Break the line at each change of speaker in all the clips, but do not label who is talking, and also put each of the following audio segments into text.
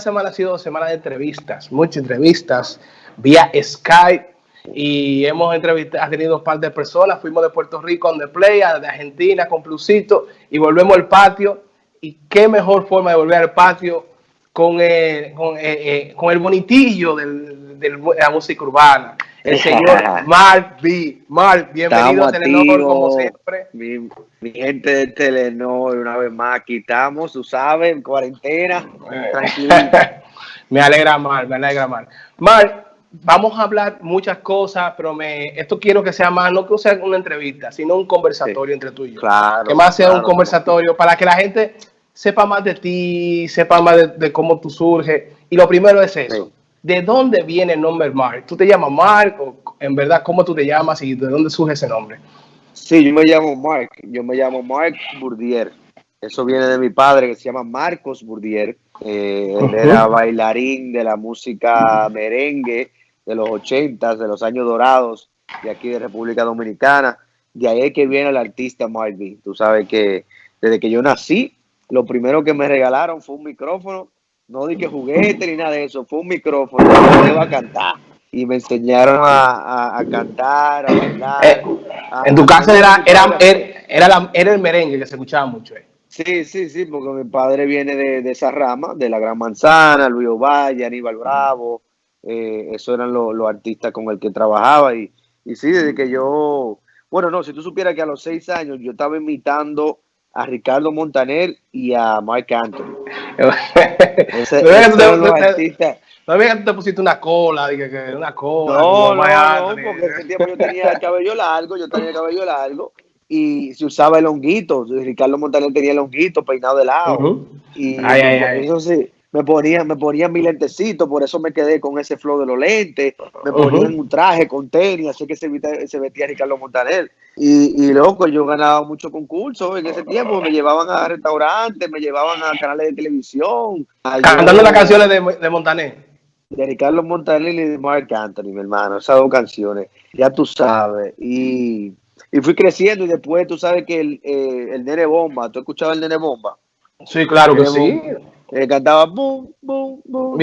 semana ha sido semana de entrevistas, muchas entrevistas vía Skype y hemos entrevistado, ha tenido un par de personas, fuimos de Puerto Rico on the play, de Argentina con Plusito y volvemos al patio. Y qué mejor forma de volver al patio con el, con, eh, eh, el bonitillo del, de la música urbana el señor Mark B. Mark, bienvenido a Telenor como siempre.
Mi, gente de Telenor, una vez más, aquí estamos, tú sabes, en cuarentena, tranquilo.
me alegra Mark, me alegra Mark. Mark, vamos a hablar muchas cosas, pero me, esto quiero que sea más, no que sea una entrevista, sino un conversatorio entre tú y yo.
Claro.
Que más sea un conversatorio para que la gente sepa más de ti, sepa más de, cómo tú surges. Y lo primero es eso. ¿De dónde viene el nombre Mark? ¿Tú te llamas Mark o en verdad cómo tú te llamas y de dónde surge ese nombre?
Sí, yo me llamo Mark. Yo me llamo Mark Bourdier. Eso viene de mi padre que se llama Marcos Bourdier. Eh, él era bailarín de la música merengue de los 80, de los años dorados de aquí de República Dominicana. De ahí es que viene el artista Mark B. Tú sabes que desde que yo nací, lo primero que me regalaron fue un micrófono no di que juguete ni nada de eso, fue un micrófono, yo iba a cantar. Y me enseñaron a, a, cantar, a bailar.
Eh, en tu casa era, era, era, era, el merengue que se escuchaba mucho. Eh.
Sí, sí, sí, porque mi padre viene de, esa rama, de la Gran Manzana, Luis Ovalle, Aníbal Bravo, eh, esos eran los, artistas con el que trabajaba. Y, y sí, desde que yo, bueno, no, si tú supieras que a los seis años yo estaba imitando a Ricardo Montaner y a Mark Anthony.
ese, no, no que tú te pusiste una cola, dije que una cola.
No, no, no, porque ese tiempo yo tenía el cabello largo, yo tenía el cabello largo y se usaba el honguito. Ricardo Montaner tenía el honguito peinado de lado. Y eso sí, me ponía, me ponía mi lentecito, por eso me quedé con ese flow de los lentes, me ponía un traje con tenis, así que se, se vestía Ricardo Montaner. Y, y loco, yo ganaba muchos concursos en ese tiempo, me llevaban a restaurantes, me llevaban a canales de televisión.
Cantando las canciones de, de Montaner.
De Ricardo Montaner y de Mark Anthony, mi hermano, esas dos canciones, ya tú sabes. Y, y fui creciendo y después tú sabes que el, eh, el Nene Bomba, ¿tú escuchabas el Nene Bomba?
Sí, claro que sí.
Eh, cantaba boom, boom, boom.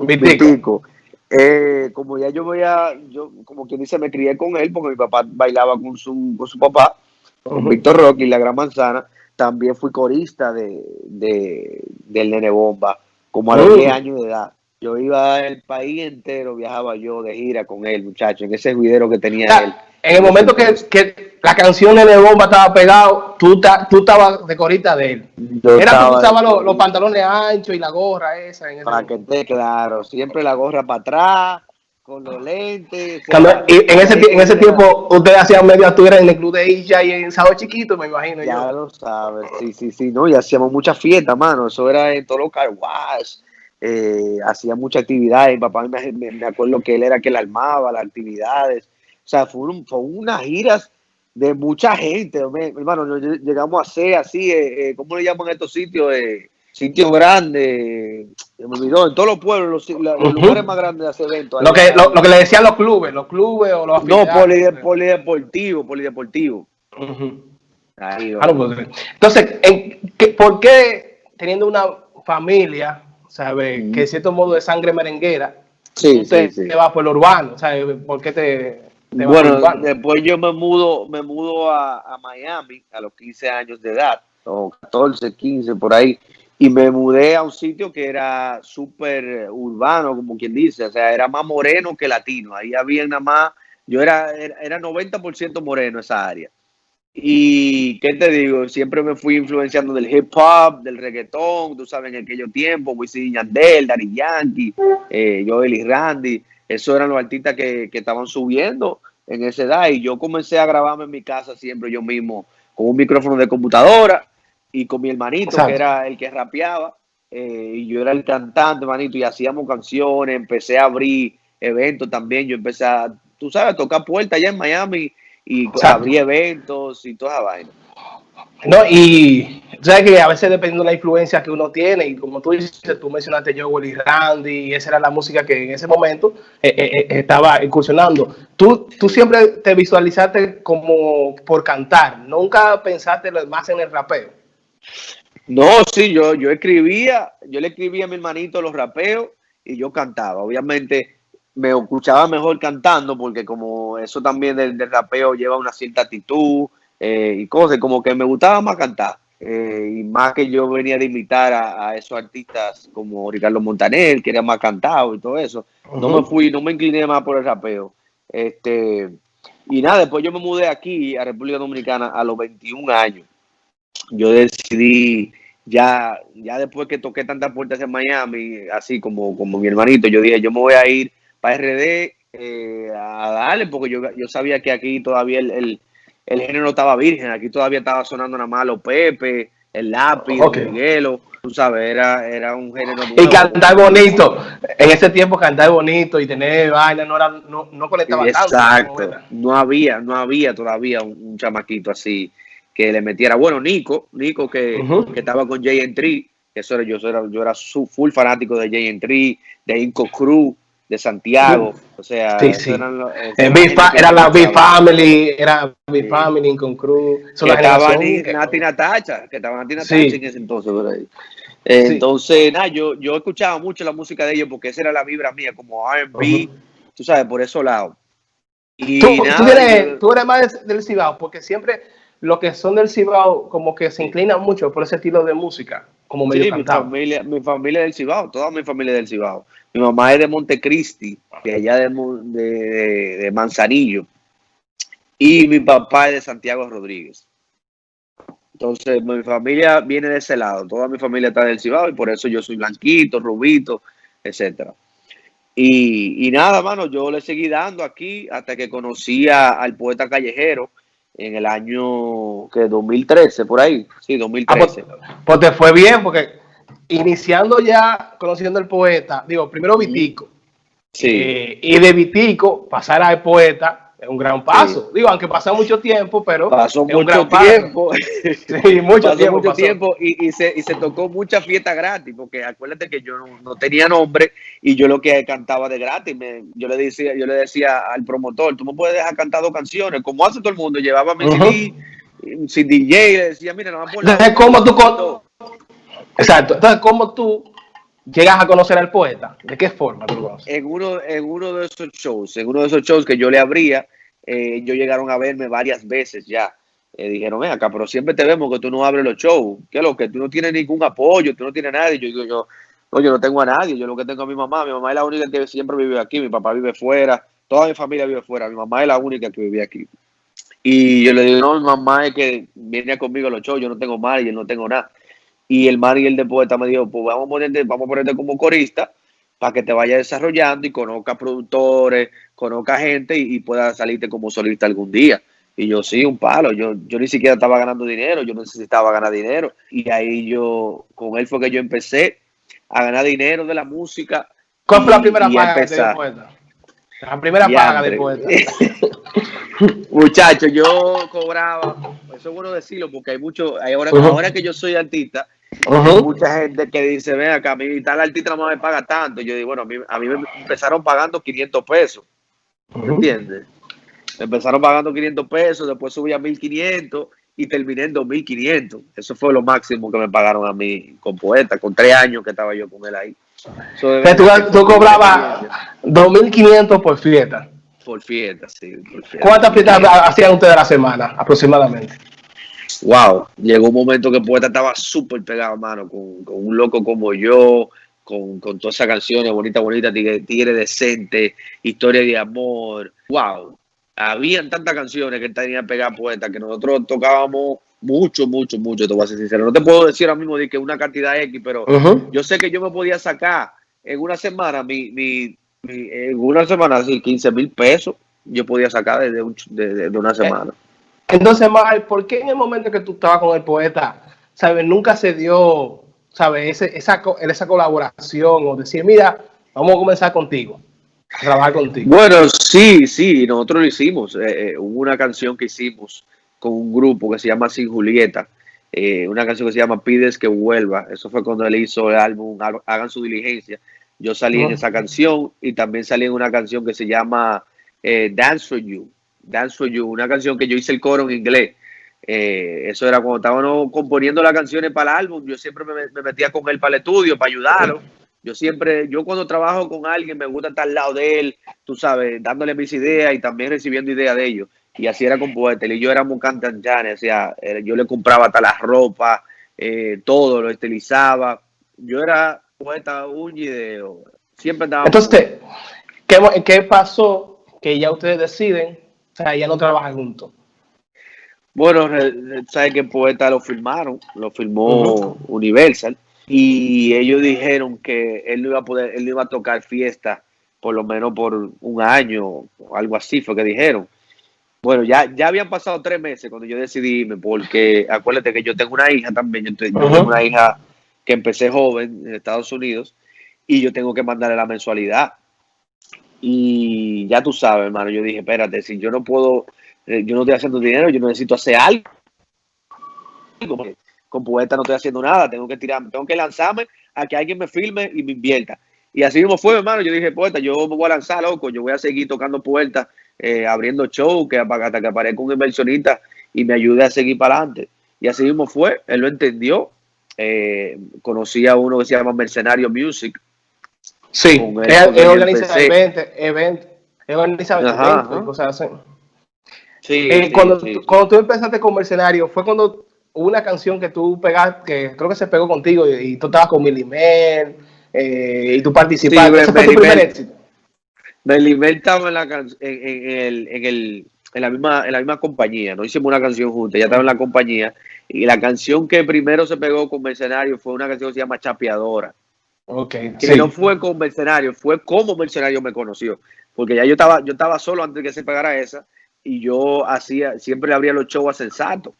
Mítico.
Eh, como ya yo voy a, yo como quien dice, me crié con él porque mi papá bailaba con su, con su papá, con Víctor Rocky, la Gran Manzana. También fui corista de, de del Nene Bomba, como a los 10 años de edad. Yo iba al país entero, viajaba yo de gira con él, muchacho, en ese juidero que tenía él.
En el momento que, que la canción de Bomba estaba pegado, tú, tú estabas de corita de él. Era que usaba los, los, pantalones anchos y la gorra esa.
para que esté claro, siempre la gorra para atrás, con los lentes.
en, ese, en ese tiempo ustedes hacían medio actura en el club de Isha y en Sábado Chiquito, me imagino.
Ya lo sabes, sí, sí, sí, no, y hacíamos mucha fiesta, mano, eso era en todos los carwash. Eh, hacía mucha actividad, mi papá me, me, acuerdo que él era que la armaba, las actividades, o sea, fue, fue unas giras de mucha gente, hermano, llegamos a ser así, eh, eh, ¿cómo le llaman estos sitios? Eh, sitios grandes, me olvidó, en todos los pueblos, los, lugares más grandes de hacer eventos.
Lo que, lo, que le decían los clubes, los clubes o los
No, polideportivo, polideportivo.
Pues, entonces, ¿por qué teniendo una familia, sabe, que de cierto modo de sangre merenguera,
sí,
usted sí, te va por lo urbano? ¿sabe? ¿Por qué te
bueno, después yo me mudo, me mudo a, Miami a los 15 años de edad, o 14, 15 por ahí, y me mudé a un sitio que era súper urbano, como quien dice, o sea, era más moreno que latino, ahí había nada más, yo era, era, 90% moreno esa área. Y, ¿qué te digo? Siempre me fui influenciando del hip hop, del reggaetón, tú sabes, en aquellos tiempos, Wisin Yandel, Daddy Yankee, eh, Joel y Randy, esos eran los artistas que, estaban subiendo en esa edad. Y yo comencé a grabarme en mi casa siempre yo mismo con un micrófono de computadora y con mi hermanito que era el que rapeaba eh, y yo era el cantante, hermanito, y hacíamos canciones, empecé a abrir eventos también, yo empecé a, tú sabes, a tocar puertas allá en Miami y abrí eventos y toda esa vaina.
No, y sabes que a veces dependiendo de la influencia que uno tiene, y como tú dices, tú mencionaste Joel y Randy, y esa era la música que en ese momento eh, eh, eh, estaba incursionando. Tú, tú siempre te visualizaste como por cantar, nunca pensaste más en el rapeo.
No, sí, yo, yo escribía, yo le escribía a mi hermanito los rapeos y yo cantaba. Obviamente me escuchaba mejor cantando porque como eso también del, rapeo lleva una cierta actitud eh, y cosas, como que me gustaba más cantar. Eh, y más que yo venía de imitar a, esos artistas como Ricardo Montaner, que era más cantado y todo eso. No me fui, no me incliné más por el rapeo. Este, y nada, después yo me mudé aquí a República Dominicana a los 21 años. Yo decidí ya, ya después que toqué tantas puertas en Miami, así como, como mi hermanito, yo dije, yo me voy a ir para RD eh, a darle, porque yo, yo sabía que aquí todavía el, el, el, género estaba virgen, aquí todavía estaba sonando nada más los Pepe, el lápiz, el Miguelo, tú sabes, era, era un género
Y cantar bonito, en ese tiempo cantar bonito y tener vaina no, era, no, no conectaba
Exacto, no había, no había todavía un chamaquito así que le metiera. Bueno, Nico, Nico que, estaba con Jay Entry, eso era, yo, era, yo era su full fanático de Jay Entry, de Inco Cruz, de Santiago, o sea,
sí, sí. Eran los, era la Big Family, era Big Family, Inco Cruz,
que estaba Nati Natacha, que estaba Nati Natacha en ese entonces, por ahí. Entonces, nada, yo, yo escuchaba mucho la música de ellos porque esa era la vibra mía, como R&B, tú sabes, por esos lados.
Y tú, tú, eres, tú eres más del Cibao, porque siempre los que son del Cibao como que se inclinan mucho por ese estilo de música, como medio sí,
mi familia, mi familia es del Cibao, toda mi familia del Cibao. Mi mamá es de Montecristi, de allá de, de, Manzanillo, y mi papá es de Santiago Rodríguez. Entonces, mi familia viene de ese lado, toda mi familia está del Cibao y por eso yo soy blanquito, rubito, etcétera. Y, nada, mano, yo le seguí dando aquí hasta que conocí al poeta callejero, en el año que 2013, por ahí. Sí, 2013.
Ah, pues, pues, te fue bien, porque iniciando ya conociendo al poeta, digo, primero Vitico. Sí. Eh, y de Vitico pasar al poeta es un gran paso. Digo, aunque pasa mucho tiempo, pero
pasó mucho un gran tiempo. sí, mucho tiempo. Mucho tiempo y, y, se, y se tocó mucha fiesta gratis, porque acuérdate que yo no, tenía nombre y yo lo que cantaba de gratis. Me, yo le decía, yo le decía al promotor, tú me puedes dejar cantar dos canciones, como hace todo el mundo. Llevaba mi CD, sin DJ, le decía, mira, no me
¿cómo tú Exacto. Entonces, ¿cómo tú llegas a conocer al poeta? ¿De qué forma tú lo
En uno, en uno de esos shows, en uno de esos shows que yo le abría, eh, ellos llegaron a verme varias veces ya. Eh, dijeron, ven acá, pero siempre te vemos que tú no abres los shows. ¿Qué es lo que? Tú no tienes ningún apoyo, tú no tienes nadie. Yo digo, yo, no, yo no tengo a nadie. Yo lo que tengo a mi mamá. Mi mamá es la única que siempre vive aquí. Mi papá vive fuera. Toda mi familia vive fuera. Mi mamá es la única que vive aquí. Y yo le digo, no, mi mamá es que viene conmigo a los shows. Yo no tengo y yo no tengo nada. Y el el de poeta me dijo, pues vamos a ponerte, vamos a ponerte como corista para que te vaya desarrollando y conozca productores, conozca gente y, pueda salirte como solista algún día. Y yo sí, un palo. Yo, yo ni siquiera estaba ganando dinero, yo necesitaba ganar dinero. Y ahí yo, con él fue que yo empecé a ganar dinero de la música.
¿Cuál fue la primera paga de poeta? La primera paga de poeta.
Muchachos, yo cobraba, eso es bueno decirlo porque hay mucho, ahora, ahora que yo soy artista, Mucha gente que dice, ven acá, a mí tal artista no me paga tanto. Yo digo, bueno, a mí, me empezaron pagando 500 pesos. ¿Me entiendes? empezaron pagando 500 pesos, después subí a 1500 y terminé en 2500. Eso fue lo máximo que me pagaron a mí con poeta, con tres años que estaba yo con él ahí.
tú, tú cobrabas 2500 por fiesta.
Por fiesta, sí.
¿Cuántas fiestas hacían ustedes a la semana aproximadamente?
Wow, llegó un momento que Poeta estaba súper pegado, mano, con, un loco como yo, con, todas esas canciones bonitas, bonitas, tigre, Decente, Historia de Amor, wow. Habían tantas canciones que tenía pegado Poeta que nosotros tocábamos mucho, mucho, mucho, te voy a ser sincero. No te puedo decir ahora mismo de que una cantidad X, pero yo sé que yo me podía sacar en una semana, mi, mi, en una semana, así, 15 mil pesos, yo podía sacar desde de, una semana.
Entonces, Mar, ¿por qué en el momento que tú estabas con el poeta, sabes, nunca se dio, sabes, esa, esa colaboración o decir, mira, vamos a comenzar contigo, a trabajar contigo?
Bueno, sí, sí, nosotros lo hicimos. Eh, eh, hubo una canción que hicimos con un grupo que se llama Sin Julieta, eh, una canción que se llama Pides que vuelva. Eso fue cuando él hizo el álbum Hagan su diligencia. Yo salí en esa canción y también salí en una canción que se llama Dance for You Dance for You, una canción que yo hice el coro en inglés. Eh, eso era cuando estábamos componiendo las canciones para el álbum. Yo siempre me, metía con él para el estudio, para ayudarlo. Yo siempre, yo cuando trabajo con alguien me gusta estar al lado de él, tú sabes, dándole mis ideas y también recibiendo ideas de ellos. Y así era con Poeta. y yo éramos cantantes, o sea, yo le compraba hasta la ropa, eh, todo, lo estilizaba. Yo era poeta un video. Siempre andaba.
Entonces, ¿qué, ¿qué pasó que ya ustedes deciden, sea, ya no trabajan juntos?
Bueno, sabe que Poeta lo filmaron, lo filmó Universal y ellos dijeron que él no iba a poder, él no iba a tocar fiesta por lo menos por un año o algo así fue que dijeron. Bueno, ya, ya habían pasado tres meses cuando yo decidí irme, porque acuérdate que yo tengo una hija también, yo, tengo una hija que empecé joven en Estados Unidos y yo tengo que mandarle la mensualidad. Y ya tú sabes, hermano, yo dije, espérate, si yo no puedo, eh, yo no estoy haciendo dinero, yo necesito hacer algo con Poeta no estoy haciendo nada, tengo que tirar, tengo que lanzarme a que alguien me filme y me invierta. Y así mismo fue, hermano, yo dije, Poeta, yo me voy a lanzar, loco, yo voy a seguir tocando puertas, eh, abriendo show, que hasta que aparezca un inversionista y me ayude a seguir para adelante. Y así mismo fue, él lo entendió. Eh, conocí a uno que se llama Mercenario Music.
Sí, él, organiza eventos, eventos, eventos, cosas así. Sí, eh, cuando, cuando tú empezaste con Mercenario, ¿fue cuando una canción que tú pegaste, que creo que se pegó contigo y, tú estabas con Milimel eh, y tú participaste. ¿Ese fue tu primer éxito?
Melimel estaba en la, en, el, en, el, en, la misma, en la misma compañía, no hicimos una canción juntos, ya estaba en la compañía y la canción que primero se pegó con Mercenario fue una canción que se llama Chapeadora.
Okay,
que no fue con Mercenario, fue como Mercenario me conoció, porque ya yo estaba, yo estaba solo antes de que se pegara esa y yo hacía, siempre abría los shows a Sensato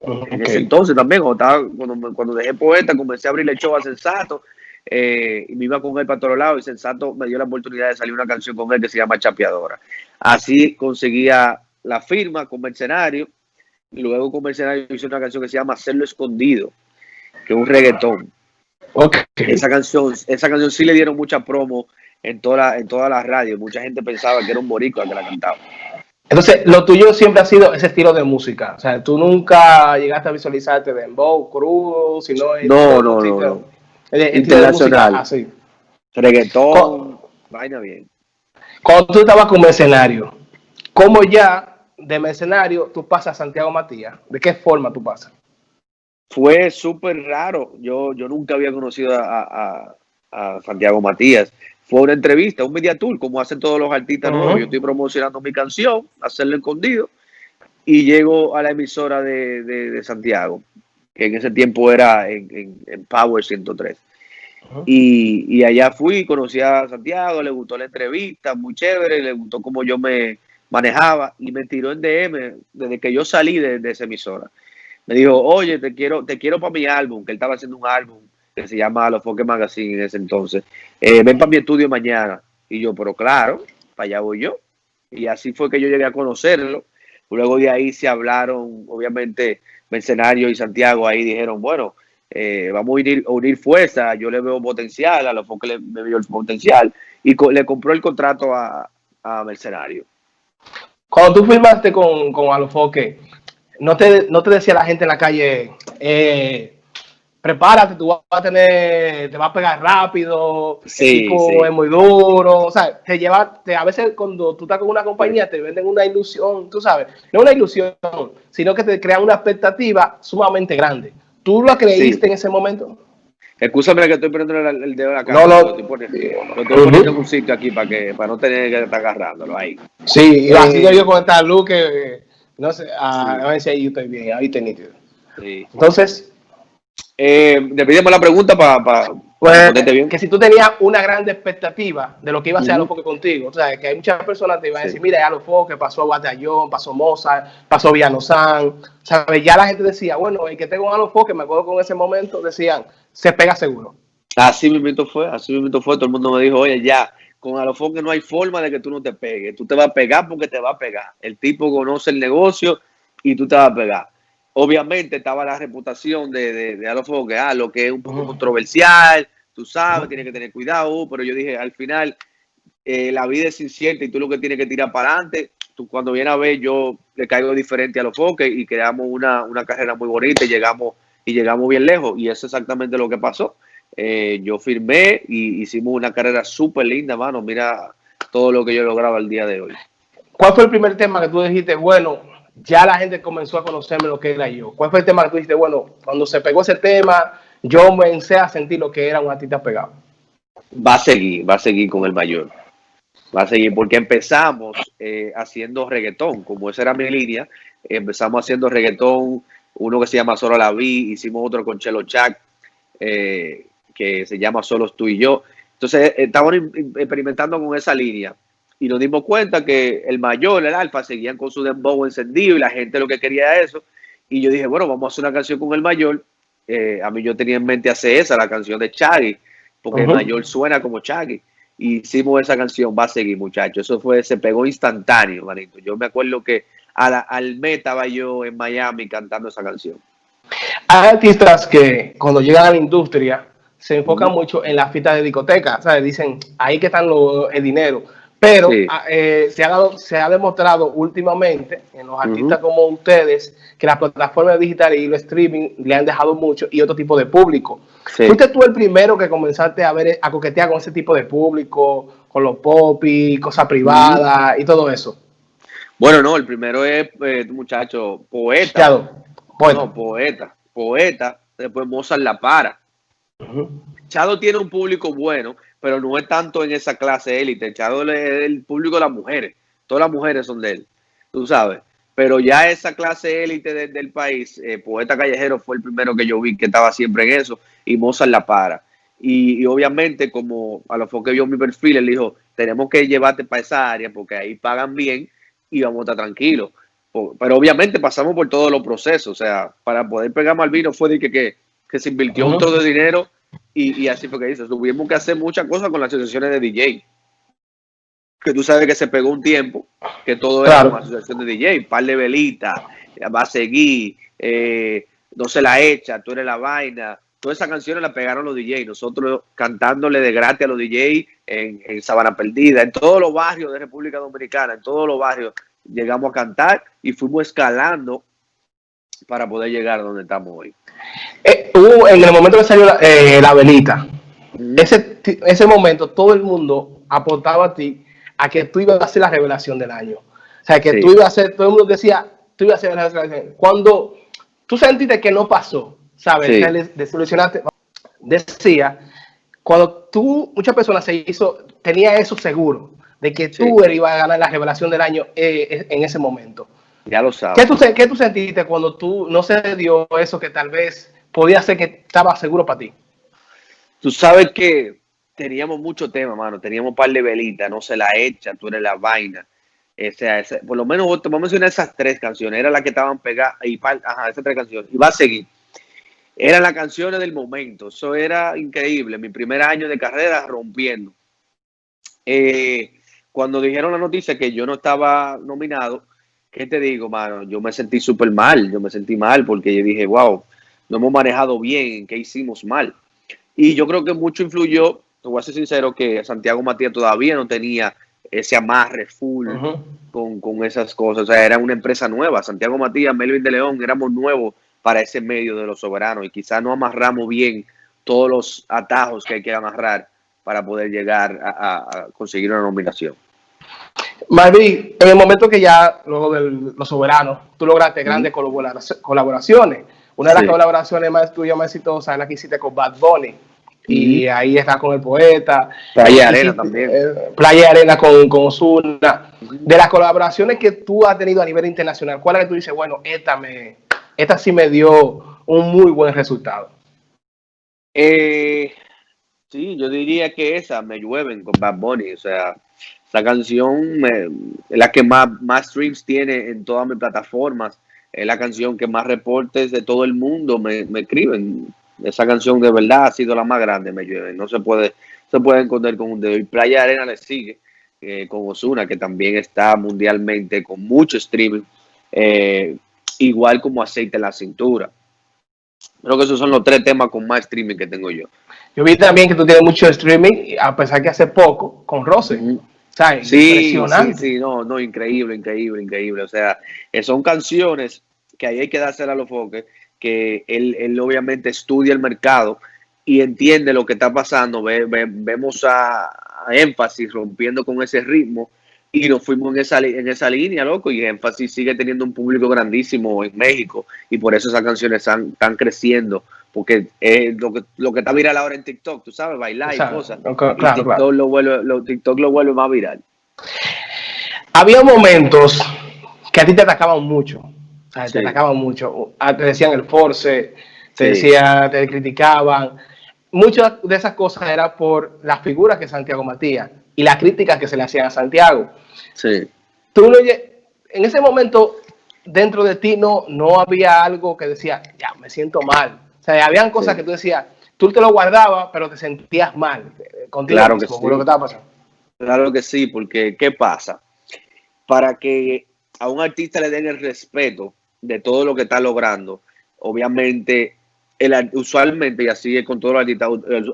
en ese entonces también, cuando, cuando, dejé poeta, comencé a abrirle show a Sensato eh, y me iba con él para todos lados y Sensato me dio la oportunidad de salir una canción con él que se llama Chapeadora. Así conseguía la firma con Mercenario y luego con Mercenario hice una canción que se llama Hacerlo Escondido, que es un reggaetón. Esa canción, esa canción sí le dieron mucha promo en toda en todas las radios. Mucha gente pensaba que era un boricua que la cantaba.
Entonces, lo tuyo siempre ha sido ese estilo de música. O sea, tú nunca llegaste a visualizarte de dembow, crudo, sino...
No, no, no, no. Internacional. Así. Reggaetón, vaina bien.
Cuando tú estabas con Mercenario, ¿cómo ya de Mercenario tú pasas a Santiago Matías? ¿De qué forma tú pasas?
Fue súper raro. Yo, yo nunca había conocido a, a Santiago Matías fue una entrevista, un media tour, como hacen todos los artistas nuevos. Yo estoy promocionando mi canción, hacerlo escondido, y llego a la emisora de, Santiago, que en ese tiempo era en, Power 103. y, allá fui, conocí a Santiago, le gustó la entrevista, muy chévere, le gustó cómo yo me manejaba y me tiró en DM desde que yo salí de, de esa emisora. Me dijo, oye, te quiero, te quiero para mi álbum, que él estaba haciendo un álbum que se llama Los Foque Magazine en ese entonces. Eh, ven para mi estudio mañana. Y yo, pero claro, para allá voy yo. Y así fue que yo llegué a conocerlo. Luego de ahí se hablaron, obviamente, Mercenario y Santiago ahí dijeron, bueno, eh, vamos a unir, fuerzas, yo le veo potencial, a los Foque le, me vio el potencial. Y le compró el contrato a, Mercenario.
Cuando tú firmaste con, con Alofoque, ¿no te, ¿no te decía la gente en la calle, eh, prepárate, tú vas a tener, te va a pegar rápido, sí, es muy duro, o sea, te lleva, te, a veces cuando tú estás con una compañía te venden una ilusión, tú sabes, no una ilusión, sino que te crean una expectativa sumamente grande. ¿Tú lo creíste en ese momento?
Escúchame que estoy poniendo el, dedo en la cara. No, lo, estoy poniendo, lo estoy poniendo en un sitio aquí para que para no tener que estar agarrándolo ahí.
Sí, y así yo con esta luz que, no sé, a, ver si ahí estoy bien, ahí te nítido. Sí. Entonces,
eh, la pregunta para pa,
pues, bien. Que si tú tenías una gran expectativa de lo que iba a ser uh -huh. contigo, o sea, que hay muchas personas que te iban a decir, mira, ya lo que pasó Batallón, pasó Mozart, pasó Viano San, ¿sabes? Ya la gente decía, bueno, el que tengo a que me acuerdo con ese momento, decían, se pega seguro.
Así mismo fue, así mismo fue, todo el mundo me dijo, oye, ya, con Alofoque no hay forma de que tú no te pegues, tú te vas a pegar porque te va a pegar. El tipo conoce el negocio y tú te vas a pegar obviamente estaba la reputación de, de, de que ah, lo que es un poco controversial, tú sabes, tienes que tener cuidado, pero yo dije, al final, eh, la vida es incierta y tú lo que tienes que tirar para adelante, tú, cuando viene a ver, yo le caigo diferente a los foques y creamos una, una carrera muy bonita y llegamos, y llegamos bien lejos. Y eso es exactamente lo que pasó. Eh, yo firmé y hicimos una carrera súper linda, mano. Mira todo lo que yo lograba el día de hoy.
¿Cuál fue el primer tema que tú dijiste, bueno, ya la gente comenzó a conocerme lo que era yo? ¿Cuál fue el tema que tú dijiste, bueno, cuando se pegó ese tema, yo comencé a sentir lo que era un artista pegado?
Va a seguir, va a seguir con el mayor. Va a seguir porque empezamos eh, haciendo reggaetón, como esa era mi línea. Empezamos haciendo reggaetón, uno que se llama Solo la Vi, hicimos otro con Chelo Chac, eh, que se llama Solos tú y yo. Entonces, eh, estábamos experimentando con esa línea y nos dimos cuenta que el mayor, el alfa, seguían con su dembow encendido y la gente lo que quería era eso. Y yo dije, bueno, vamos a hacer una canción con el mayor. Eh, a mí yo tenía en mente hacer esa, la canción de Chaggy, porque el mayor suena como Chaggy. Y hicimos esa canción, va a seguir, muchachos. Eso fue, se pegó instantáneo, manito. Yo me acuerdo que al mes estaba yo en Miami cantando esa canción.
Hay artistas que cuando llegan a la industria se enfocan mucho en las fiestas de discoteca, ¿sabes? Dicen, ahí que están los, el dinero. Pero ah, eh, se, ha dado, se ha demostrado últimamente en los artistas como ustedes que las plataformas digitales y el streaming le han dejado mucho y otro tipo de público. ¿Fuiste tú el primero que comenzaste a ver a coquetear con ese tipo de público, con los popis, cosas privadas y todo eso?
Bueno, no, el primero es, eh, muchacho, poeta. Poeta. No, poeta. Poeta. Después Mozart La Para. Chado tiene un público bueno, pero no es tanto en esa clase élite. Chado es el público de las mujeres. Todas las mujeres son de él, tú sabes. Pero ya esa clase élite del país, eh, Poeta Callejero fue el primero que yo vi que estaba siempre en eso y Mozart la para. Y, obviamente, como a lo que vio mi perfil, él dijo, tenemos que llevarte para esa área porque ahí pagan bien y vamos a estar tranquilos. Pero obviamente pasamos por todos los procesos. O sea, para poder pegar mal vino fue de que, que que se invirtió un de dinero y, así fue que dice. Tuvimos que hacer muchas cosas con las asociaciones de DJ. Que tú sabes que se pegó un tiempo, que todo era una asociación de DJ, par de velita, va a seguir, eh, no se la echa, tú eres la vaina. Todas esas canciones las pegaron los DJ, nosotros cantándole de gratis a los DJ en, en Sabana Perdida, en todos los barrios de República Dominicana, en todos los barrios llegamos a cantar y fuimos escalando para poder llegar a donde estamos hoy.
Eh, en el momento que salió la, eh, velita, ese, ese momento todo el mundo aportaba a ti a que tú ibas a hacer la revelación del año. O sea, que tú ibas a hacer, todo el mundo decía, tú ibas a hacer la revelación. Cuando tú sentiste que no pasó, ¿sabes? Desilusionaste, decía, cuando tú, muchas personas se hizo, tenía eso seguro, de que tú ibas a ganar la revelación del año eh, en ese momento.
Ya lo sabes.
¿Qué tú, ¿Qué tú sentiste cuando tú no se dio eso que tal vez podía ser que estaba seguro para ti?
Tú sabes que teníamos mucho tema, mano. Teníamos un par de velitas, no se la echa, tú eres la vaina. O sea, por lo menos vamos a mencionar esas tres canciones. Era la que estaban pegadas y ajá, esas tres canciones. Y va a seguir. Eran las canciones del momento. Eso era increíble. Mi primer año de carrera rompiendo. Eh, cuando dijeron la noticia que yo no estaba nominado, ¿qué te digo, mano? Yo me sentí súper mal, yo me sentí mal porque yo dije, wow, no hemos manejado bien, ¿qué hicimos mal? Y yo creo que mucho influyó, te voy a ser sincero, que Santiago Matías todavía no tenía ese amarre full con, esas cosas. O sea, era una empresa nueva. Santiago Matías, Melvin de León, éramos nuevos para ese medio de los soberanos y quizás no amarramos bien todos los atajos que hay que amarrar para poder llegar a conseguir una nominación.
Marvin, en el momento que ya, luego de los soberanos, tú lograste grandes colaboraciones. Una de las colaboraciones más tuyas, más exitosas, es la que hiciste con Bad Bunny. Y ahí está con el poeta.
Playa Arena también.
Eh, Playa Arena con, con Osuna. De las colaboraciones que tú has tenido a nivel internacional, ¿cuál es que tú dices, bueno, esta, me, esta sí me dio un muy buen resultado?
Eh, sí, yo diría que esa, Me Llueven con Bad Bunny. O sea, esa canción es la que más, más streams tiene en todas mis plataformas. Es la canción que más reportes de todo el mundo me, escriben. Esa canción de verdad ha sido la más grande, me llueve. No se puede, se puede encontrar con un dedo. Y Playa Arena le sigue eh, con Osuna, que también está mundialmente con mucho streaming. Eh, igual como aceite en la cintura. Creo que esos son los tres temas con más streaming que tengo yo.
Yo vi también que tú tienes mucho streaming, a pesar que hace poco, con Rose.
Sí, Impresionante. Sí, sí, no, no, increíble, increíble, increíble. O sea, eh, son canciones que ahí hay que darse a los foques, que él, él obviamente estudia el mercado y entiende lo que está pasando. vemos a, énfasis rompiendo con ese ritmo y nos fuimos en esa, en esa línea, loco, y énfasis sigue teniendo un público grandísimo en México y por eso esas canciones están, están creciendo, porque es lo que, lo que está viral ahora en TikTok, tú sabes, bailar y cosas. TikTok, Lo vuelve, lo, TikTok lo vuelve más viral.
Había momentos que a ti te atacaban mucho, te atacaban mucho, te decían el force, te decía, te criticaban. Muchas de esas cosas eran por las figuras que Santiago Matías y las críticas que se le hacían a Santiago.
Sí.
Tú en ese momento, dentro de ti no, no había algo que decía, ya, me siento mal. O sea, habían cosas que tú decías, tú te lo guardabas, pero te sentías mal
eh, contigo claro que sí. lo que estaba pasando. Claro que sí, porque ¿qué pasa? Para que a un artista le den el respeto de todo lo que está logrando, obviamente el, usualmente, y así es con todos los artistas,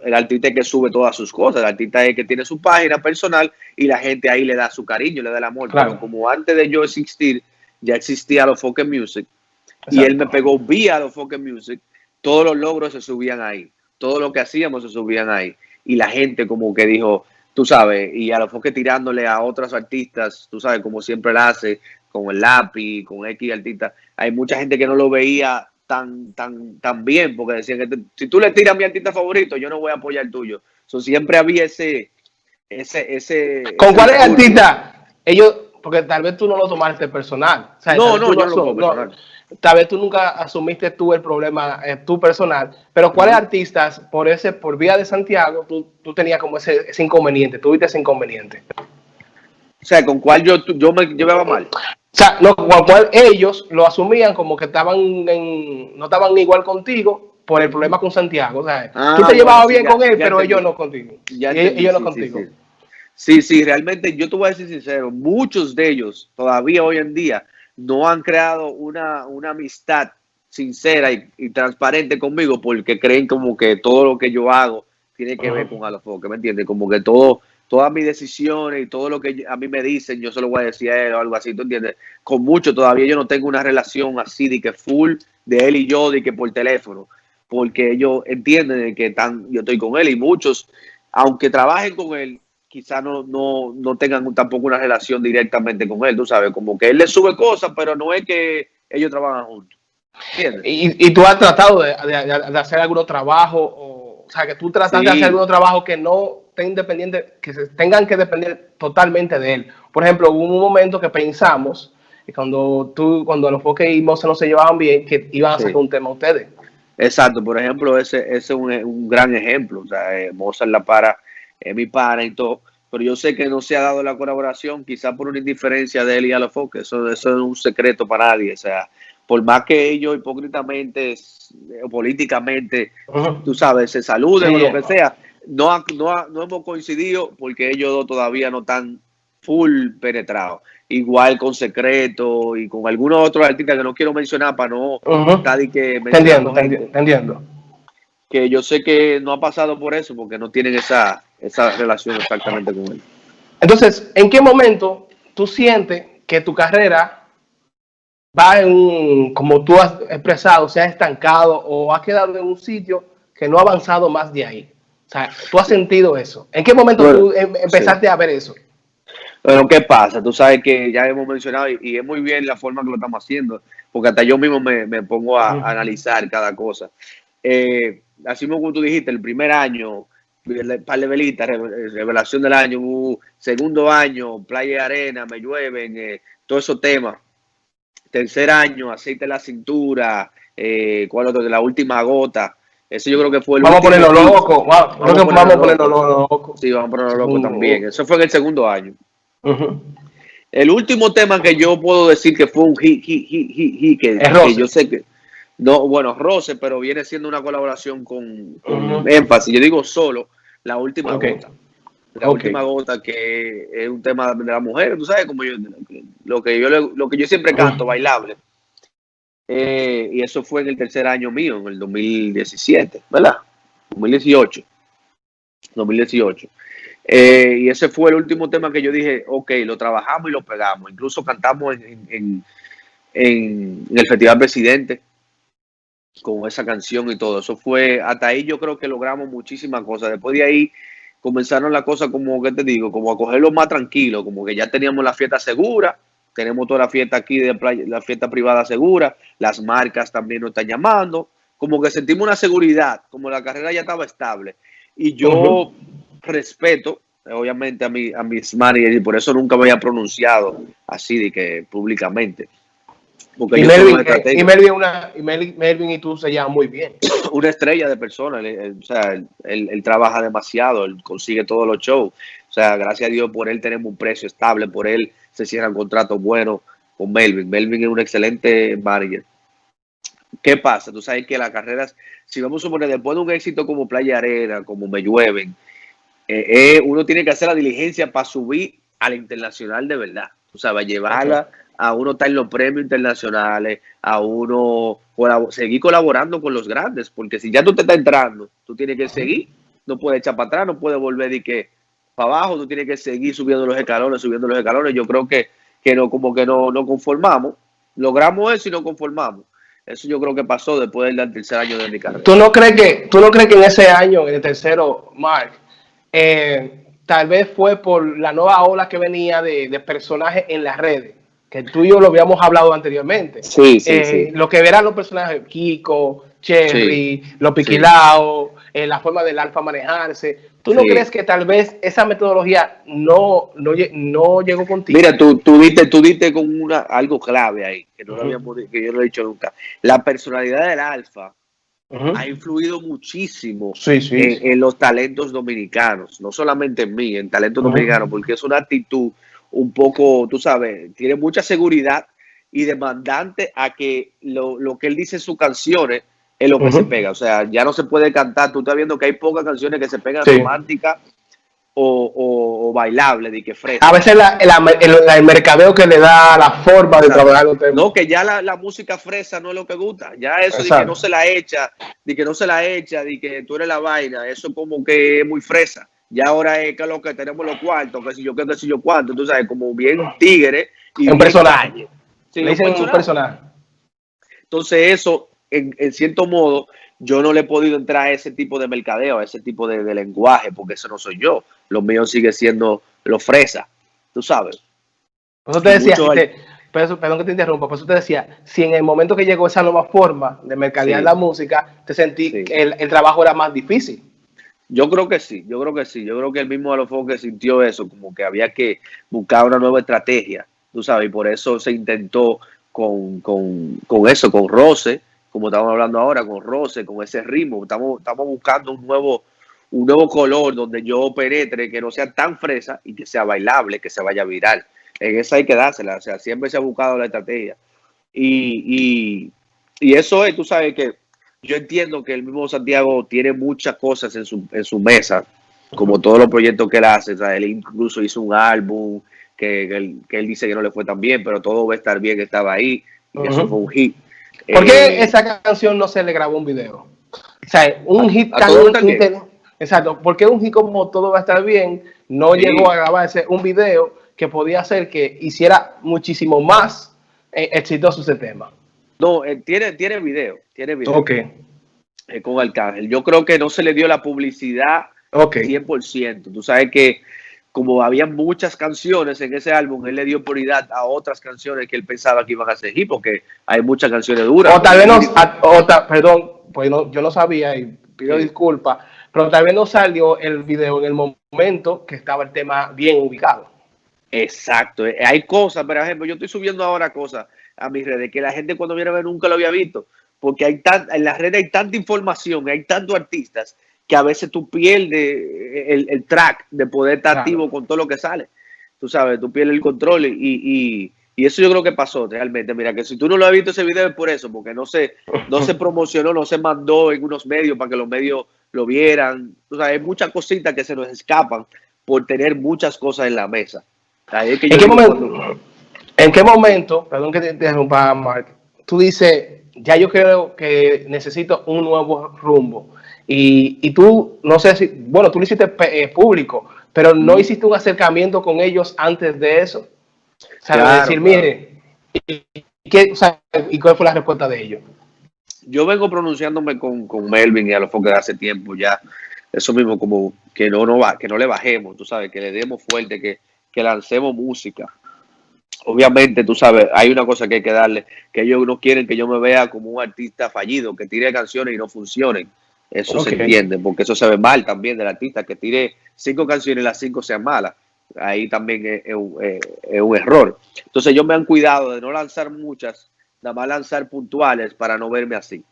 el, artista es que sube todas sus cosas, el artista es que tiene su página personal y la gente ahí le da su cariño, le da el amor. Pero como antes de yo existir, ya existía los Focus Music y él me pegó vía los Focus Music, todos los logros se subían ahí, todo lo que hacíamos se subían ahí. Y la gente como que dijo, tú sabes, y a los Focus tirándole a otros artistas, tú sabes, como siempre lo hace, con el lápiz, con X artista, hay mucha gente que no lo veía tan, tan, tan bien, porque decían que si tú le tiras a mi artista favorito, yo no voy a apoyar el tuyo. So, siempre había ese, ese, ese.
¿Con cuál es artista? Ellos, porque tal vez tú no lo tomaste personal.
no, no, yo no lo personal.
Tal vez tú nunca asumiste tú el problema, eh, tu personal, pero ¿cuáles artistas por ese, por vía de Santiago, tú, tú tenías como ese, ese inconveniente, tuviste ese inconveniente?
O sea, ¿con cuál yo, yo me llevaba mal?
O sea, lo cual ellos lo asumían como que estaban en, no estaban igual contigo por el problema con Santiago. O sea, tú te ah, llevabas bien con él, pero ellos no contigo. Ya ellos no contigo.
Sí, sí, realmente yo te voy a decir sincero, muchos de ellos todavía hoy en día no han creado una, una amistad sincera y, transparente conmigo porque creen como que todo lo que yo hago tiene que ver con Alofoque, ¿me entiendes? Como que todo todas mis decisiones y todo lo que a mí me dicen, yo se lo voy a decir a él o algo así, ¿tú entiendes? Con mucho todavía yo no tengo una relación así de que full de él y yo, de que por teléfono, porque ellos entienden que están, yo estoy con él y muchos, aunque trabajen con él, quizás no, no, no tengan tampoco una relación directamente con él, tú sabes, como que él le sube cosas, pero no es que ellos trabajan juntos.
¿Y, y tú has tratado de, hacer algún trabajo, o, o, sea, que tú tratas de hacer algún trabajo que no independiente, que se tengan que depender totalmente de él. Por ejemplo, hubo un momento que pensamos, y cuando tú, cuando los Foque y Mozart no se llevaban bien, que iban a hacer un tema ustedes.
Exacto, por ejemplo, ese, ese es un, un, gran ejemplo. O sea, eh, Mozart la para, es mi para y todo. Pero yo sé que no se ha dado la colaboración, quizá por una indiferencia de él y a los Foque. Eso, eso es un secreto para nadie. O sea, por más que ellos hipócritamente o políticamente, tú sabes, se saluden o lo que sea, no, no, no hemos coincidido porque ellos dos todavía no están full penetrados. Igual con Secreto y con algunos otros artistas que no quiero mencionar para no estar que
entiendo, entiendo.
Que yo sé que no ha pasado por eso porque no tienen esa, esa relación exactamente con él.
Entonces, ¿en qué momento tú sientes que tu carrera va en, como tú has expresado, se ha estancado o ha quedado en un sitio que no ha avanzado más de ahí? O sea, tú has sentido eso. ¿En qué momento tú em, empezaste a ver eso?
Bueno, ¿qué pasa? Tú sabes que ya hemos mencionado y, es muy bien la forma que lo estamos haciendo, porque hasta yo mismo me, pongo a, analizar cada cosa. Eh, así como tú dijiste, el primer año, par de velitas, revelación del año, uh, segundo año, playa y arena, me llueven, eh, todos esos temas. Tercer año, aceite en la cintura, eh, ¿cuál otro? La última gota. Ese yo creo que fue el
Vamos a ponerlo loco. Vamos, a ponerlo loco.
Sí, vamos a ponerlo loco también. Eso fue en el segundo año. El último tema que yo puedo decir que fue un hit, hit, hit, hit, que, que yo sé que no, bueno, Rose, pero viene siendo una colaboración con, énfasis. Yo digo solo, la última gota. La última gota, que es un tema de la mujer, tú sabes, como yo, lo que yo, lo que yo siempre canto, bailable. Eh, y eso fue en el tercer año mío, en el 2017, ¿verdad? 2018. 2018. Eh, y ese fue el último tema que yo dije, ok, lo trabajamos y lo pegamos. Incluso cantamos en, en, en, el Festival Presidente con esa canción y todo. Eso fue, hasta ahí yo creo que logramos muchísimas cosas. Después de ahí comenzaron las cosas como, ¿qué te digo? Como a cogerlo más tranquilo, como que ya teníamos la fiesta segura, tenemos toda la fiesta aquí de la fiesta privada segura, las marcas también nos están llamando, como que sentimos una seguridad, como la carrera ya estaba estable. Y yo respeto, obviamente, a, mi, a mis managers y por eso nunca me había pronunciado así de que públicamente.
Porque y, Melvin, eh, y, Melvin, una, y Melvin, y tú se llevan muy bien.
Una estrella de persona, o sea, él, él, trabaja demasiado, él consigue todos los shows. O sea, gracias a Dios por él tenemos un precio estable, por él se cierran contratos buenos con Melvin. Melvin es un excelente manager. ¿Qué pasa? Tú sabes que las carreras, si vamos a suponer, después de un éxito como Playa Arena, como Me Llueven, eh, eh, uno tiene que hacer la diligencia para subir a la internacional de verdad. O sea, va a llevarla a uno estar en los premios internacionales, a uno seguir colaborando con los grandes, porque si ya tú te estás entrando, tú tienes que seguir, no puedes echar para atrás, no puedes volver y que para abajo, tú tienes que seguir subiendo los escalones, subiendo los escalones. Yo creo que, que no, como que no, no conformamos, logramos eso y no conformamos. Eso yo creo que pasó después del tercer año de mi carrera.
¿Tú no crees que, tú no crees que en ese año, en el tercero, Mark, eh, tal vez fue por la nueva ola que venía de, de personajes en las redes? Que tú y yo lo habíamos hablado anteriormente.
Sí, sí, eh,
Lo que verán los personajes, Kiko, Cherry, los Piquilao, eh, la forma del alfa manejarse. ¿Tú no crees que tal vez esa metodología no, no, no llegó contigo?
Mira, tú, tú, diste, tú diste con una, algo clave ahí, que, no habíamos, que yo no he dicho nunca. La personalidad del alfa ha influido muchísimo en, los talentos dominicanos, no solamente en mí, en talentos dominicanos, porque es una actitud un poco, tú sabes, tiene mucha seguridad y demandante a que lo, lo que él dice en sus canciones es lo que se pega. O sea, ya no se puede cantar. Tú estás viendo que hay pocas canciones que se pegan románticas o, o, bailables, de que fresa.
A veces la, el, mercadeo que le da la forma de trabajar
No, que ya la, música fresa no es lo que gusta. Ya eso de que no se la echa, de que no se la echa, de que tú eres la vaina, eso como que es muy fresa. Ya ahora es que lo que tenemos los cuartos, que si yo qué, que si yo cuánto, tú sabes, como bien tigre.
Y un personaje. Sí, le dicen un personaje.
Entonces eso en, cierto modo, yo no le he podido entrar a ese tipo de mercadeo, a ese tipo de, lenguaje, porque eso no soy yo. Lo mío sigue siendo lo fresa, tú sabes.
Por eso te decía, perdón que te interrumpa, por eso te decía, si en el momento que llegó esa nueva forma de mercadear la música, te sentí que el, trabajo era más difícil.
Yo creo que sí, yo creo que sí. Yo creo que el mismo Alofoque sintió eso, como que había que buscar una nueva estrategia, tú sabes, y por eso se intentó con, con, con eso, con Rose, como estamos hablando ahora, con roce, con ese ritmo. Estamos, estamos buscando un nuevo, un nuevo color donde yo penetre, que no sea tan fresa y que sea bailable, que se vaya viral. En esa hay que dársela, o sea, siempre se ha buscado la estrategia. Y, y, eso es, tú sabes que yo entiendo que el mismo Santiago tiene muchas cosas en su, en su mesa, como todos los proyectos que él hace. O sea, él incluso hizo un álbum que, él, dice que no le fue tan bien, pero todo va a estar bien, estaba ahí. Y eso fue un hit.
¿Por qué eh, esa canción no se le grabó un video? O sea, un hit tan Exacto, porque un hit como todo va a estar bien, no llegó a grabarse un video que podía hacer que hiciera muchísimo más eh, exitoso ese tema.
No, eh, tiene, tiene video, tiene video.
Ok.
con Arcángel. Yo creo que no se le dio la publicidad
okay.
100%. Tú sabes que como había muchas canciones en ese álbum, él le dio prioridad a otras canciones que él pensaba que iban a seguir, porque hay muchas canciones duras.
O tal vez no, perdón, pues yo no sabía y pido disculpas, pero tal vez no salió el video en el momento que estaba el tema bien ubicado.
Exacto, eh, hay cosas, por ejemplo, yo estoy subiendo ahora cosas a mis redes que la gente cuando viene a ver nunca lo había visto, porque hay tan, en las redes hay tanta información, hay tantos artistas que a veces tú pierdes el, track de poder estar activo con todo lo que sale. Tú sabes, tú pierdes el control y, eso yo creo que pasó realmente. Mira, que si tú no lo has visto ese video es por eso, porque no se, no se promocionó, no se mandó en unos medios para que los medios lo vieran. Tú sabes, hay muchas cositas que se nos escapan por tener muchas cosas en la mesa.
¿En, qué momento, ¿En qué momento, perdón que te interrumpa, Mark, tú dices, ya yo creo que necesito un nuevo rumbo? Y, y tú, no sé si, bueno, tú lo hiciste eh, público, pero no hiciste un acercamiento con ellos antes de eso. O sea, decir, mire, ¿y, o sea, ¿y cuál fue la respuesta de ellos?
Yo vengo pronunciándome con, con Melvin y a los de hace tiempo ya. Eso mismo, como que no, no va, que no le bajemos, tú sabes, que le demos fuerte, que, que lancemos música. Obviamente, tú sabes, hay una cosa que hay que darle, que ellos no quieren que yo me vea como un artista fallido, que tire canciones y no funcionen. Eso se entiende, porque eso se ve mal también del artista, que tire cinco canciones y las cinco sean malas. Ahí también es, un error. Entonces, ellos me han cuidado de no lanzar muchas, nada más lanzar puntuales para no verme así.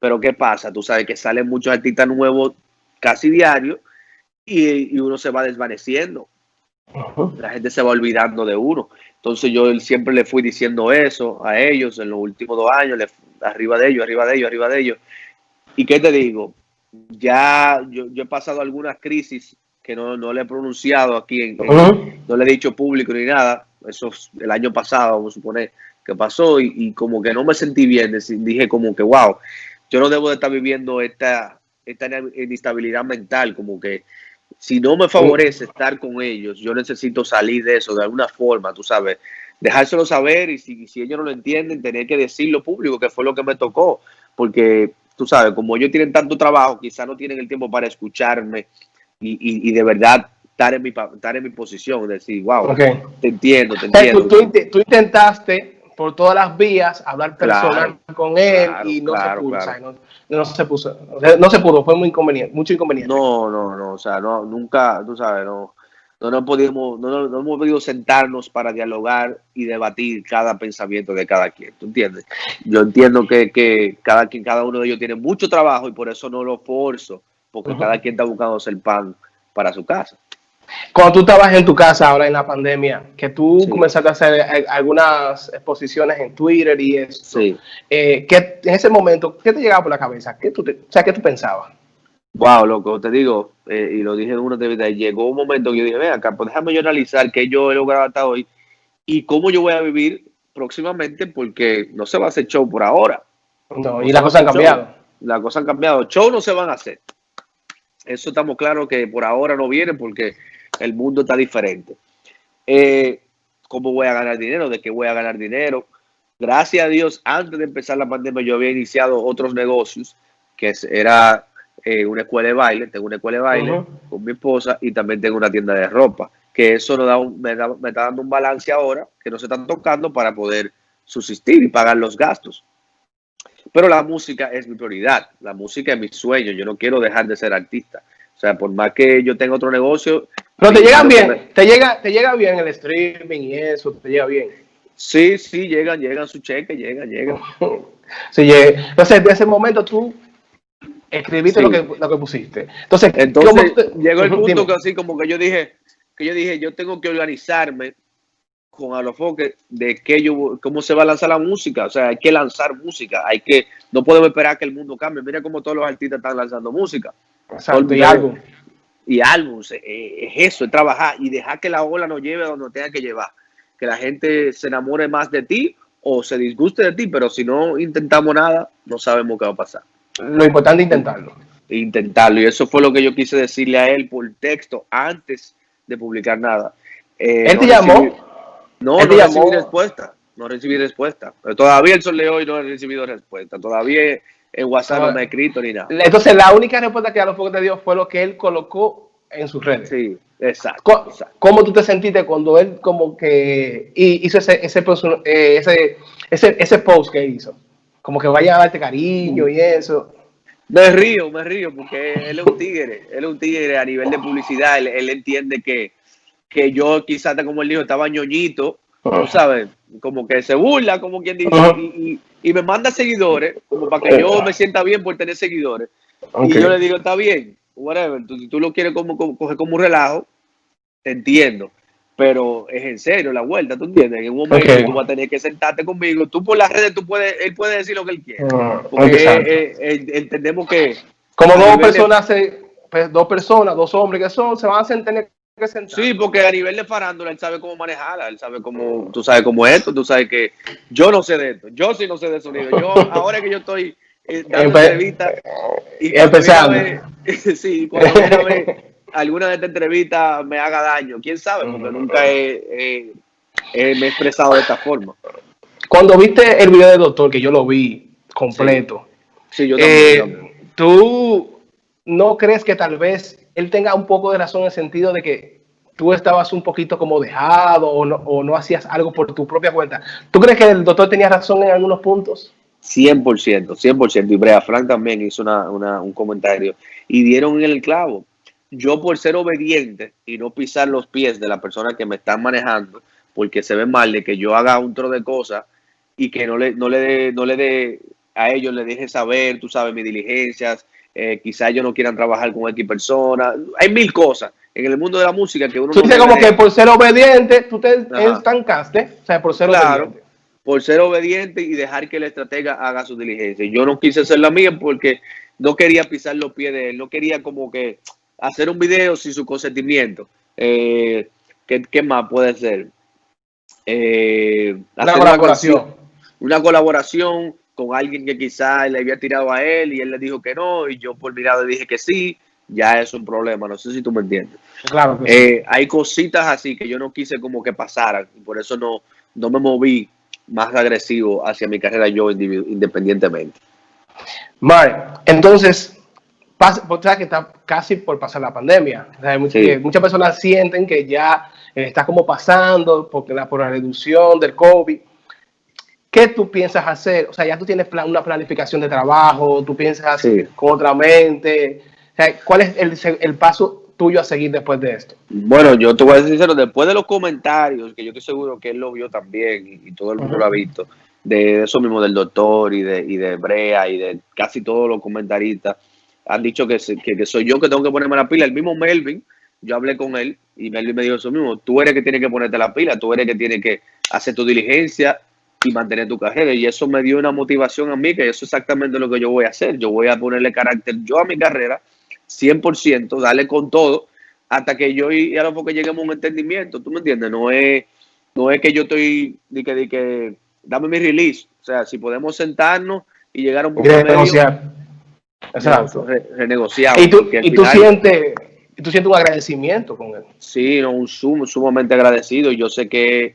Pero, ¿qué pasa? Tú sabes que salen muchos artistas nuevos casi diario y uno se va desvaneciendo. La gente se va olvidando de uno. Entonces yo siempre le fui diciendo eso a ellos en los últimos dos años, arriba de ellos, arriba de ellos, arriba de ellos. ¿Y qué te digo? Ya yo, he pasado algunas crisis que no, le he pronunciado aquí, no le he dicho público ni nada. Eso el año pasado, vamos a suponer, que pasó y, como que no me sentí bien. Dije como que, wow, yo no debo de estar viviendo esta, esta inestabilidad mental, como que si no me favorece estar con ellos, yo necesito salir de eso de alguna forma, tú sabes, dejárselo saber y si, si ellos no lo entienden, tener que decirlo público, que fue lo que me tocó, porque tú sabes, como ellos tienen tanto trabajo, quizás no tienen el tiempo para escucharme y, y, de verdad estar en mi, estar en mi posición, decir, wow, te entiendo, te entiendo.
tú intentaste por todas las vías, hablar personal con él y no se pudo, no, se puso, no se pudo, fue muy inconveniente, mucho inconveniente.
No, no, no, o sea, no, nunca, tú sabes, no, no, no, podíamos, no, no, hemos podido sentarnos para dialogar y debatir cada pensamiento de cada quien, ¿tú entiendes? Yo entiendo que, que cada quien, cada uno de ellos tiene mucho trabajo y por eso no lo forzo, porque cada quien está buscando el pan para su casa.
Cuando tú estabas en tu casa ahora en la pandemia, que tú comenzaste a hacer eh, algunas exposiciones en Twitter y eso, sí. Eh, en ese momento, ¿qué te llegaba por la cabeza? ¿Qué tú o sea, ¿qué tú pensabas?
Wow, loco, te digo, eh, y lo dije en una entrevista, llegó un momento que yo dije, ven acá, pues déjame yo analizar qué yo he logrado hasta hoy y cómo yo voy a vivir próximamente, porque no se va a hacer show por ahora.
No, y las cosas han cambiado.
Las cosas han cambiado. Show no se van a hacer. Eso estamos claros que por ahora no viene porque el mundo está diferente. Eh, ¿Cómo voy a ganar dinero? ¿De qué voy a ganar dinero? Gracias a Dios, antes de empezar la pandemia, yo había iniciado otros negocios, que era eh, una escuela de baile, tengo una escuela de baile con mi esposa y también tengo una tienda de ropa, que eso da me, me está dando un balance ahora, que no se están tocando para poder subsistir y pagar los gastos. Pero la música es mi prioridad, la música es mi sueño, yo no quiero dejar de ser artista. O sea, por más que yo tenga otro negocio.
Pero te llegan bien, te llega, te llega bien el streaming y eso, te llega bien.
Sí, sí, llegan, llegan su cheque, llegan, llegan.
sí, Entonces, de ese momento tú escribiste lo, que, lo que pusiste. Entonces,
Entonces llegó el punto que así como que yo dije, que yo dije, yo tengo que organizarme con Alofoque de que yo, cómo se va a lanzar la música. O sea, hay que lanzar música, hay que, no podemos esperar que el mundo cambie. Mira cómo todos los artistas están lanzando música
y álbum.
Y álbum, eh, es eso, es trabajar y dejar que la ola nos lleve a donde tenga que llevar. Que la gente se enamore más de ti o se disguste de ti, pero si no intentamos nada, no sabemos qué va a pasar.
Lo importante es intentarlo.
Intentarlo. Y eso fue lo que yo quise decirle a él por texto antes de publicar nada.
Eh, ¿Él te llamó?
no, no recibí respuesta. No recibí respuesta. Pero todavía el sol de hoy no he recibido respuesta. Todavía en WhatsApp no me ha escrito ni nada.
Entonces, la única respuesta que a los pocos te dio fue lo que él colocó en sus redes.
Sí, exacto.
¿Cómo, tú te sentiste cuando él como que hizo ese, ese, eh, ese, ese, ese post que hizo? Como que vaya a darte cariño y eso.
Me río, me río, porque él es un tigre, él es un tigre a nivel de publicidad, él, entiende que, que yo quizás, como él dijo, estaba ñoñito, tú sabes, como que se burla, como quien dice, y, y, me manda seguidores, como para que yo me sienta bien por tener seguidores. Y yo le digo, está bien, whatever, tú, si tú lo quieres como, coger como un relajo, te entiendo. Pero es en serio la vuelta, ¿tú entiendes? En un momento tú vas a tener que sentarte conmigo. Tú por las redes, tú puedes, él puede decir lo que él quiere. Ah, porque entendemos que...
Como dos personas, pues, dos personas, dos hombres que son, se van a tener
Sí, porque a nivel de farándula él sabe cómo manejarla, él sabe cómo, tú sabes cómo es esto, tú sabes que yo no sé de esto, yo sí no sé de sonido. Yo, ahora que yo estoy eh, dando entrevistas y
empezando.
sí, cuando viene a ver, alguna de estas entrevistas me haga daño. ¿Quién sabe? Porque nunca he, me he expresado de esta forma.
Cuando viste el video del doctor, que yo lo vi completo, sí. yo también, eh, ¿tú no crees que tal vez él tenga un poco de razón en el sentido de que tú estabas un poquito como dejado o no, hacías algo por tu propia cuenta? ¿Tú crees que el doctor tenía razón en algunos puntos?
100%, 100%. Y Brea Frank también hizo un comentario y dieron el clavo. Yo por ser obediente y no pisar los pies de la persona que me están manejando, porque se ve mal de que yo haga un tro de cosas y que no le, no le no le dé a ellos, le deje saber, tú sabes, mis diligencias, eh, quizá ellos no quieran trabajar con X personas. Hay mil cosas en el mundo de la música que uno
tú no como que por ser obediente, tú te estancaste, o sea, por ser
obediente. Por ser obediente y dejar que el estratega haga su diligencia. Yo no quise hacer la mía porque no quería pisar los pies de él, no quería como que hacer un video sin su consentimiento. Eh, ¿qué, más puede ser?
Eh, una colaboración.
Una, colaboración con alguien que quizás le había tirado a él y él le dijo que no y yo por mirado le dije que sí, ya es un problema, no sé si tú me entiendes.
Claro.
Eh, hay cositas así que yo no quise como que pasaran y por eso no, no me moví más agresivo hacia mi carrera yo independientemente.
Mar, entonces, pasa, que está casi por pasar la pandemia. muchas, personas sienten que ya eh, está como pasando porque la, por la reducción del COVID. ¿Qué tú piensas hacer? O sea, ya tú tienes una planificación de trabajo, tú piensas con otra mente. ¿Cuál es el, el paso tuyo a seguir después de esto?
Bueno, yo te voy a decir sincero, después de los comentarios, que yo estoy seguro que él lo vio también y, todo el mundo lo ha visto, de eso mismo del doctor y de, y de Brea y de casi todos los comentaristas, han dicho que, que, soy yo que tengo que ponerme la pila. El mismo Melvin, yo hablé con él y Melvin me dijo eso mismo, tú eres que tiene que ponerte la pila, tú eres que tiene que hacer tu diligencia y mantener tu carrera. Y eso me dio una motivación a mí, que eso es exactamente lo que yo voy a hacer. Yo voy a ponerle carácter yo a mi carrera, 100%, darle con todo, hasta que yo y, a lo mejor que lleguemos a un entendimiento, ¿tú me entiendes? No es, no es que yo estoy, de que, de que, dame mi release. O sea, si podemos sentarnos y llegar a un
punto renegociar.
Exacto. renegociar.
Y tú, y tú sientes, tú sientes un agradecimiento con él.
Sí, no, un sumamente agradecido. Yo sé que,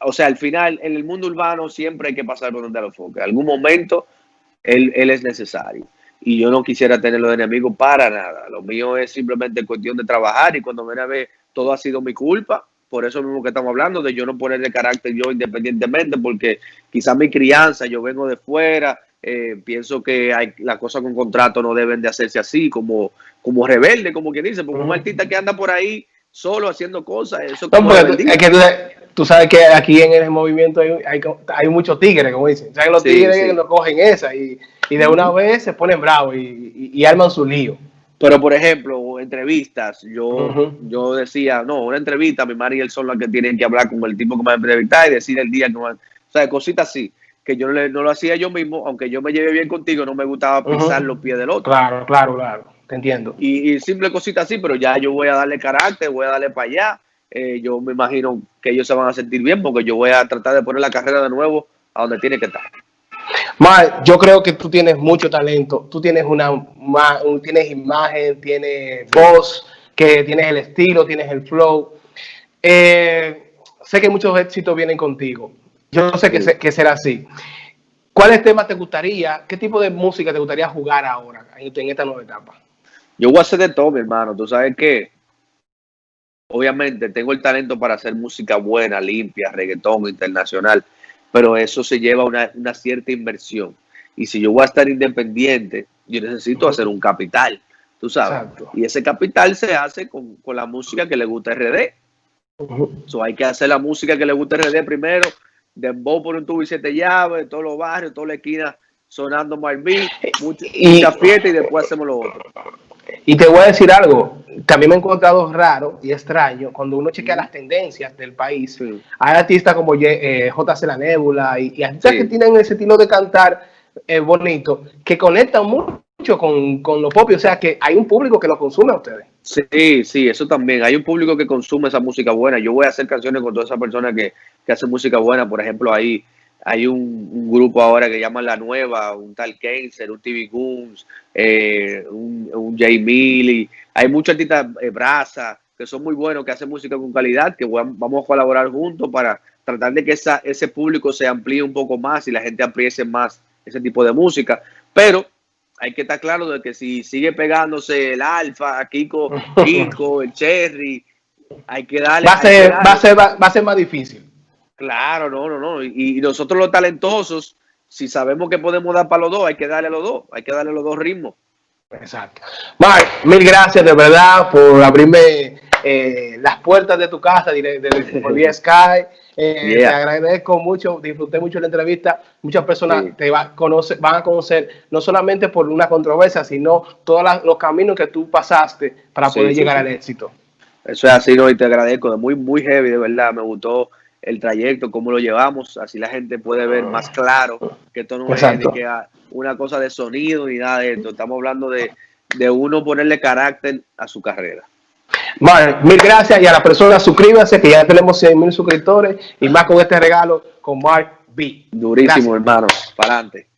o sea, al final, en el mundo urbano siempre hay que pasar por donde lo foque. En algún momento, él, él es necesario y yo no quisiera tenerlo de enemigo para nada. Lo mío es simplemente cuestión de trabajar y cuando me ve todo ha sido mi culpa. Por eso mismo que estamos hablando de yo no poner de carácter yo independientemente, porque quizás mi crianza, yo vengo de fuera, eh, pienso que hay, las cosas con contrato no deben de hacerse así, como, como rebelde, como quien dice, porque un artista que anda por ahí solo haciendo cosas, eso
es que tú, sabes que aquí en el movimiento hay, hay, hay muchos tigres, como dicen, ¿sabes? Los tigres no cogen esa y y de una vez se ponen bravos y, arman su lío.
Pero, por ejemplo, entrevistas, yo, yo decía, no, una entrevista, mi madre y él son los que tienen que hablar con el tipo que me va a entrevistar y decir el día que va O sea, cositas así, que yo no lo hacía yo mismo, aunque yo me lleve bien contigo, no me gustaba pisar los pies del otro.
Claro, claro, claro, te entiendo.
Y, simple cositas así, pero ya yo voy a darle carácter, voy a darle para allá. Eh, yo me imagino que ellos se van a sentir bien porque yo voy a tratar de poner la carrera de nuevo a donde tiene que estar.
Mar, yo creo que tú tienes mucho talento, tú tienes una tienes imagen, tienes voz, que tienes el estilo, tienes el flow. Eh, sé que muchos éxitos vienen contigo. Yo sé que, que será así. ¿Cuáles temas te gustaría, qué tipo de música te gustaría jugar ahora, en, esta nueva etapa?
Yo voy a hacer de todo, mi hermano. Tú sabes que, obviamente, tengo el talento para hacer música buena, limpia, reggaetón, internacional pero eso se lleva una, una cierta inversión. Y si yo voy a estar independiente, yo necesito hacer un capital, tú sabes. Y ese capital se hace con, la música que le gusta RD. Uh hay que hacer la música que le gusta RD primero, dembow por un tubo y siete llaves, todos los barrios, toda la esquina sonando Marvin, mucha, mucha fiesta y después hacemos lo otro.
Y te voy a decir algo, también me he encontrado raro y extraño cuando uno chequea las tendencias del país. Hay artistas como eh, JC La Nebula y, artistas que tienen ese estilo de cantar eh, bonito, que conectan mucho con, con, lo propio. O sea, que hay un público que lo consume a ustedes.
Sí, sí, eso también. Hay un público que consume esa música buena. Yo voy a hacer canciones con todas esas personas que, que hacen música buena. Por ejemplo, ahí hay un, grupo ahora que llaman La Nueva, un tal Kenser, un TV Goons, eh, un, un Jay Milly, hay muchos artistas, eh, Brasa, que son muy buenos, que hacen música con calidad, que vamos a colaborar juntos para tratar de que esa, ese público se amplíe un poco más y la gente apriecie más ese tipo de música. Pero hay que estar claro de que si sigue pegándose el Alfa, Kiko, Kiko, el Cherry, hay que darle.
Va a ser, va a ser, va a ser más difícil.
Claro, no, no, no. Y, nosotros los talentosos, si sabemos que podemos dar para los dos, hay que darle a los dos, hay que darle los dos ritmos.
Exacto. Mark, mil gracias de verdad por abrirme eh, las puertas de tu casa de, de, Sky. Eh, te agradezco mucho, disfruté mucho la entrevista. Muchas personas te va, conoce, van a conocer no solamente por una controversia, sino todos los caminos que tú pasaste para poder llegar al éxito.
Eso es así, ¿no? y te agradezco, de muy, muy heavy, de verdad, me gustó el trayecto, cómo lo llevamos, así la gente puede ver más claro que esto no es que una cosa de sonido ni nada de esto, estamos hablando de, uno ponerle carácter a su carrera.
Vale, mil gracias y a las personas suscríbanse que ya tenemos 100 mil suscriptores y más con este regalo con Mark B.
Durísimo, hermano, para adelante.